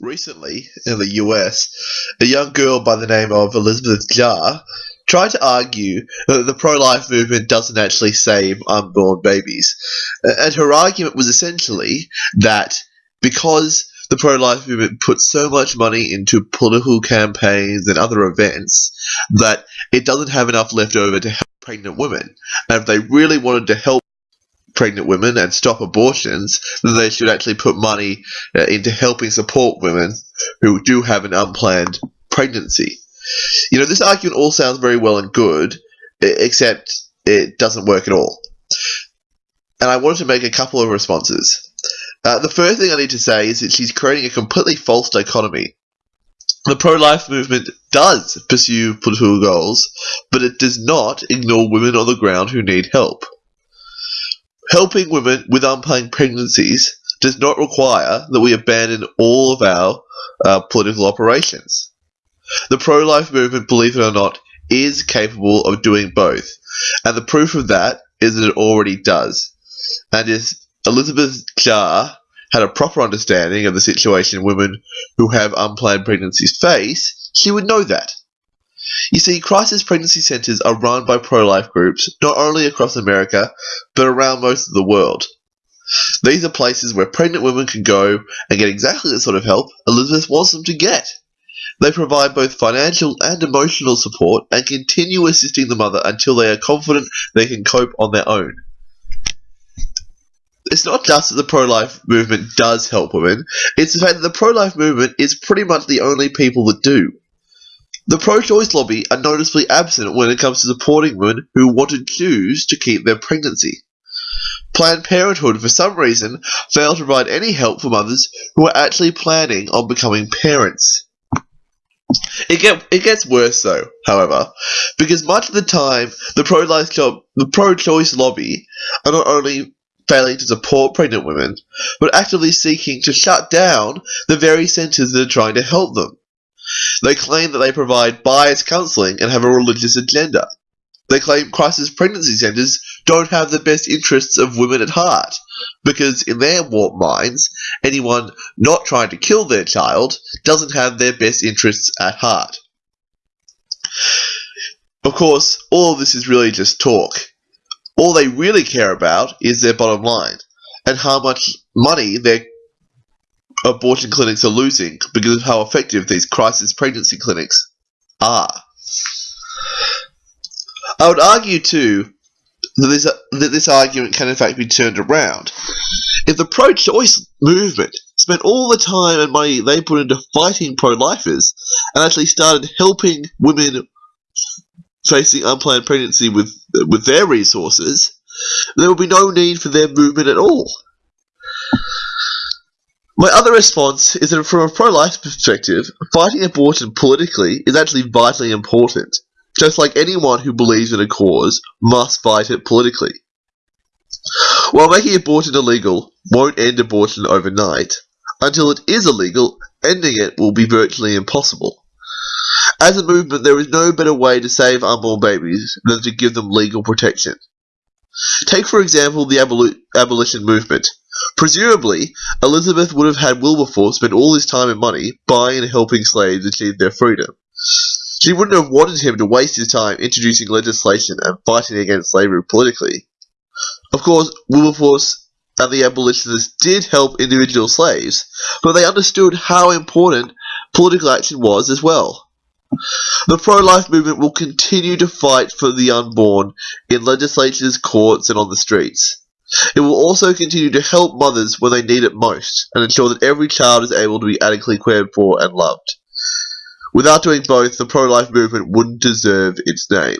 Recently, in the US, a young girl by the name of Elizabeth Jarr tried to argue that the pro life movement doesn't actually save unborn babies. And her argument was essentially that because the pro life movement puts so much money into political campaigns and other events that it doesn't have enough left over to help pregnant women. And if they really wanted to help pregnant women and stop abortions, then they should actually put money uh, into helping support women who do have an unplanned pregnancy. You know, this argument all sounds very well and good, except it doesn't work at all. And I wanted to make a couple of responses. Uh, the first thing I need to say is that she's creating a completely false dichotomy. The pro life movement does pursue political goals, but it does not ignore women on the ground who need help. Helping women with unplanned pregnancies does not require that we abandon all of our uh, political operations. The pro life movement, believe it or not, is capable of doing both, and the proof of that is that it already does. And if Elizabeth Jarr had a proper understanding of the situation women who have unplanned pregnancies face, she would know that. You see, crisis pregnancy centres are run by pro life groups not only across America, but around most of the world. These are places where pregnant women can go and get exactly the sort of help Elizabeth wants them to get. They provide both financial and emotional support and continue assisting the mother until they are confident they can cope on their own. It's not just that the pro life movement does help women, it's the fact that the pro life movement is pretty much the only people that do. The pro-choice lobby are noticeably absent when it comes to supporting women who want to choose to keep their pregnancy. Planned Parenthood, for some reason, failed to provide any help for mothers who are actually planning on becoming parents. It, get, it gets worse though, however, because much of the time the pro-life job, the pro-choice lobby are not only failing to support pregnant women, but actively seeking to shut down the very centres that are trying to help them. They claim that they provide biased counseling and have a religious agenda. They claim crisis pregnancy centers don't have the best interests of women at heart, because in their warped minds, anyone not trying to kill their child doesn't have their best interests at heart. Of course, all of this is really just talk. All they really care about is their bottom line, and how much money they're abortion clinics are losing because of how effective these crisis pregnancy clinics are. I would argue too that this, that this argument can in fact be turned around. If the pro-choice movement spent all the time and money they put into fighting pro-lifers and actually started helping women facing unplanned pregnancy with with their resources, there would be no need for their movement at all. My other response is that from a pro-life perspective, fighting abortion politically is actually vitally important, just like anyone who believes in a cause must fight it politically. While making abortion illegal won't end abortion overnight, until it is illegal, ending it will be virtually impossible. As a movement, there is no better way to save unborn babies than to give them legal protection. Take, for example, the aboli abolition movement. Presumably, Elizabeth would have had Wilberforce spend all his time and money buying and helping slaves achieve their freedom. She wouldn't have wanted him to waste his time introducing legislation and fighting against slavery politically. Of course, Wilberforce and the abolitionists did help individual slaves, but they understood how important political action was as well. The pro-life movement will continue to fight for the unborn in legislatures, courts, and on the streets. It will also continue to help mothers when they need it most, and ensure that every child is able to be adequately cared for and loved. Without doing both, the pro-life movement wouldn't deserve its name.